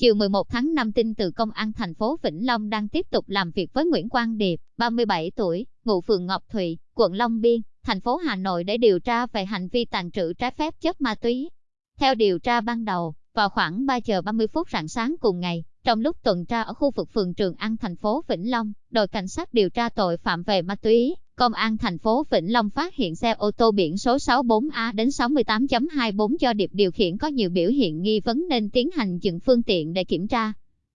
Chiều 11 tháng 5 tin từ Công an thành phố Vĩnh Long đang tiếp tục làm việc với Nguyễn Quang Điệp, 37 tuổi, ngụ phường Ngọc Thụy, quận Long Biên, thành phố Hà Nội để điều tra về hành vi tàn trữ trái phép chất ma túy. Theo điều tra ban đầu, vào khoảng 3 giờ 30 phút rạng sáng cùng ngày, trong lúc tuần tra ở khu vực phường Trường An thành phố Vĩnh Long, đội cảnh sát điều tra tội phạm về ma túy, Công an thành phố Vĩnh Long phát hiện xe ô tô biển số 64A đến 68.24 do Điệp điều khiển có nhiều biểu hiện nghi vấn nên tiến hành dừng phương tiện để kiểm tra.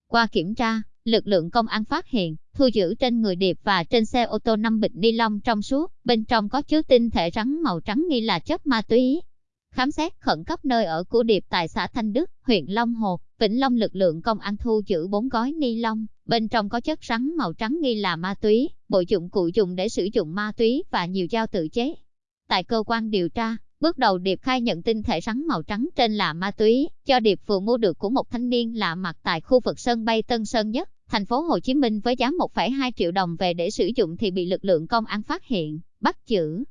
Qua kiểm tra, lực lượng công an phát hiện, thu giữ trên người Điệp và trên xe ô tô 5 bịch ni lông trong suốt, bên trong có chứa tinh thể rắn màu trắng nghi là chất ma túy. Khám xét khẩn cấp nơi ở của Điệp tại xã Thanh Đức, huyện Long Hồ, Vĩnh Long lực lượng công an thu giữ 4 gói ni lông, bên trong có chất rắn màu trắng nghi là ma túy, bộ dụng cụ dùng để sử dụng ma túy và nhiều dao tự chế. Tại cơ quan điều tra, bước đầu Điệp khai nhận tinh thể rắn màu trắng trên là ma túy, cho Điệp vừa mua được của một thanh niên lạ mặt tại khu vực sân bay Tân Sơn Nhất, thành phố Hồ Chí Minh với giá 1,2 triệu đồng về để sử dụng thì bị lực lượng công an phát hiện, bắt giữ.